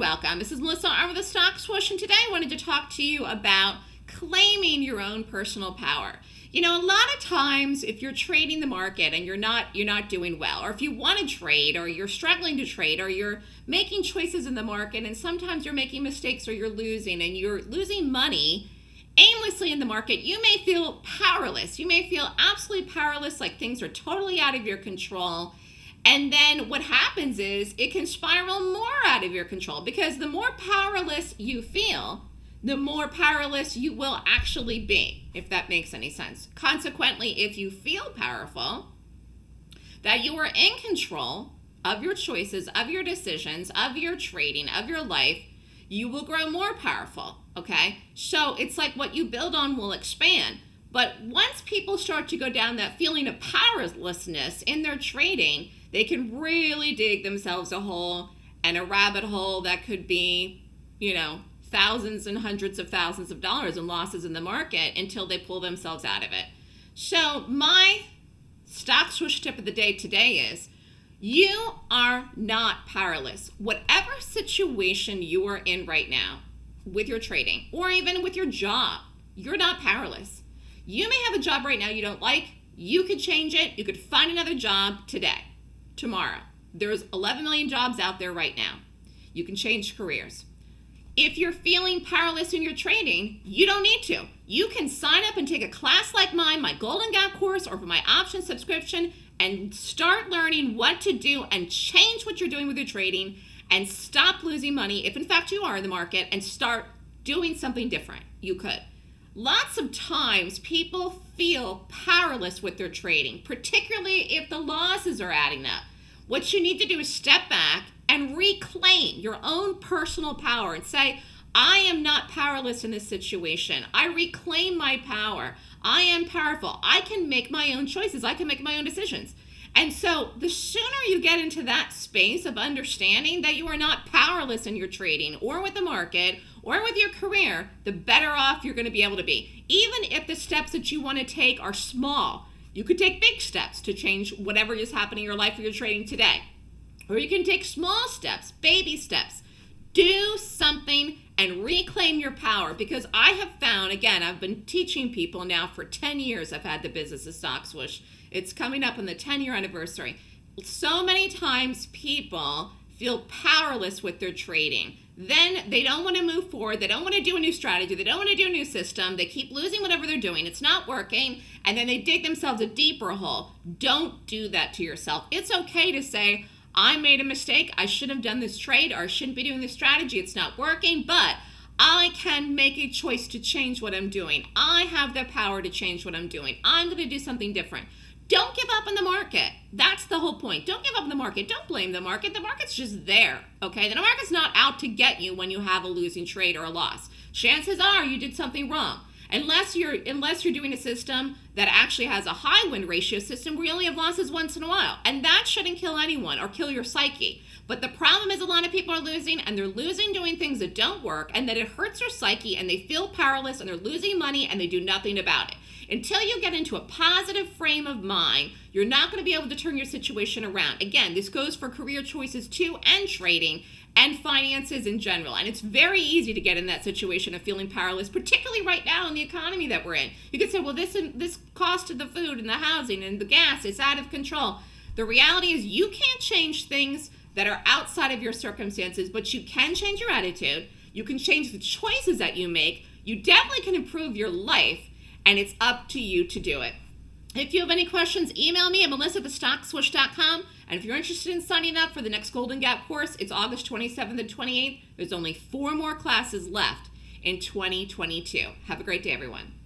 welcome. This is Melissa Armo with the Stock Swoosh, and today I wanted to talk to you about claiming your own personal power. You know, a lot of times if you're trading the market and you're not you're not doing well, or if you want to trade or you're struggling to trade or you're making choices in the market and sometimes you're making mistakes or you're losing and you're losing money aimlessly in the market, you may feel powerless. You may feel absolutely powerless, like things are totally out of your control and then what happens is it can spiral more out of your control because the more powerless you feel, the more powerless you will actually be, if that makes any sense. Consequently, if you feel powerful, that you are in control of your choices, of your decisions, of your trading, of your life, you will grow more powerful, okay? So it's like what you build on will expand. But once people start to go down that feeling of powerlessness in their trading, they can really dig themselves a hole and a rabbit hole that could be, you know, thousands and hundreds of thousands of dollars in losses in the market until they pull themselves out of it. So, my stock swoosh tip of the day today is you are not powerless. Whatever situation you are in right now with your trading or even with your job, you're not powerless. You may have a job right now you don't like. You could change it. You could find another job today tomorrow. There's 11 million jobs out there right now. You can change careers. If you're feeling powerless in your trading, you don't need to. You can sign up and take a class like mine, my Golden Gap course, or for my option subscription, and start learning what to do and change what you're doing with your trading and stop losing money if in fact you are in the market and start doing something different. You could. Lots of times people feel powerless with their trading, particularly if the losses are adding up. What you need to do is step back and reclaim your own personal power and say, I am not powerless in this situation. I reclaim my power. I am powerful. I can make my own choices. I can make my own decisions. And so, the sooner you get into that space of understanding that you are not powerless in your trading or with the market or with your career, the better off you're going to be able to be. Even if the steps that you want to take are small, you could take big steps to change whatever is happening in your life or your trading today. Or you can take small steps, baby steps. Do something and reclaim your power because I have found, again, I've been teaching people now for 10 years. I've had the business of Stock Swoosh. It's coming up on the 10 year anniversary. So many times people feel powerless with their trading then they don't want to move forward. They don't want to do a new strategy. They don't want to do a new system. They keep losing whatever they're doing. It's not working. And then they dig themselves a deeper hole. Don't do that to yourself. It's okay to say, I made a mistake. I should have done this trade or I shouldn't be doing this strategy. It's not working, but I can make a choice to change what I'm doing. I have the power to change what I'm doing. I'm going to do something different. Don't give up on the market. That's the whole point. Don't give up on the market. Don't blame the market. The market's just there, okay? The market's not out to get you when you have a losing trade or a loss. Chances are you did something wrong. Unless you're unless you're doing a system that actually has a high win ratio system where you only have losses once in a while. And that shouldn't kill anyone or kill your psyche. But the problem is a lot of people are losing and they're losing doing things that don't work and that it hurts their psyche and they feel powerless and they're losing money and they do nothing about it. Until you get into a positive frame of mind, you're not going to be able to turn your situation around. Again, this goes for career choices too and trading and finances in general. And it's very easy to get in that situation of feeling powerless, particularly right now in the economy that we're in. You could say, well, this this cost of the food and the housing and the gas is out of control. The reality is you can't change things that are outside of your circumstances, but you can change your attitude. You can change the choices that you make. You definitely can improve your life and it's up to you to do it. If you have any questions, email me at melissa at thestockswoosh.com. And if you're interested in signing up for the next Golden Gap course, it's August 27th and 28th. There's only four more classes left in 2022. Have a great day, everyone.